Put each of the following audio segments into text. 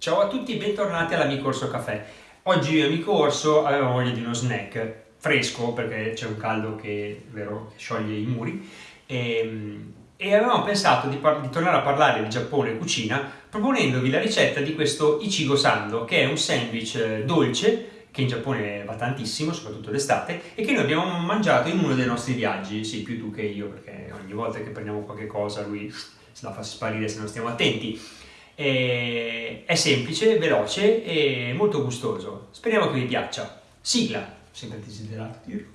Ciao a tutti e bentornati all'Amico Orso Caffè. Oggi io e Amico Orso avevamo voglia di uno snack fresco perché c'è un caldo che vero, scioglie i muri e, ehm, e avevamo pensato di, di, tornare a parlare di Giappone e cucina proponendovi la ricetta di questo Ichigo Sando che è un sandwich eh, dolce che in Giappone va tantissimo, soprattutto d'estate, e che noi abbiamo mangiato in uno dei nostri viaggi, sì, più tu che io, perché ogni volta che prendiamo qualche cosa lui se la fa sparire se non stiamo attenti. È semplice, veloce e molto gustoso. Speriamo che vi piaccia. Sigla, sempre desiderato dirlo.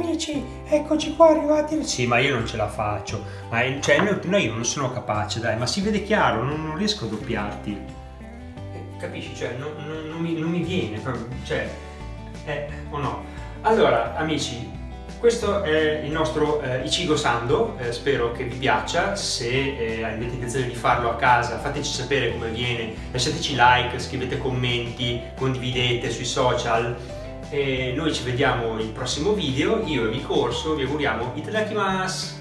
Amici, eccoci qua arrivati. Sì, ma io non ce la faccio. Ma cioè, no, io non sono capace, dai, ma si vede chiaro, non, non riesco a doppiarti. Eh, capisci? Cioè, non, non, non, mi, non mi viene, cioè, eh, o no. Allora, amici, questo è il nostro eh, Ichigo Sando, eh, spero che vi piaccia, se eh, avete intenzione di farlo a casa fateci sapere come viene, lasciateci like, scrivete commenti, condividete sui social noi ci vediamo il prossimo video, io e il corso vi auguriamo itadakimasu!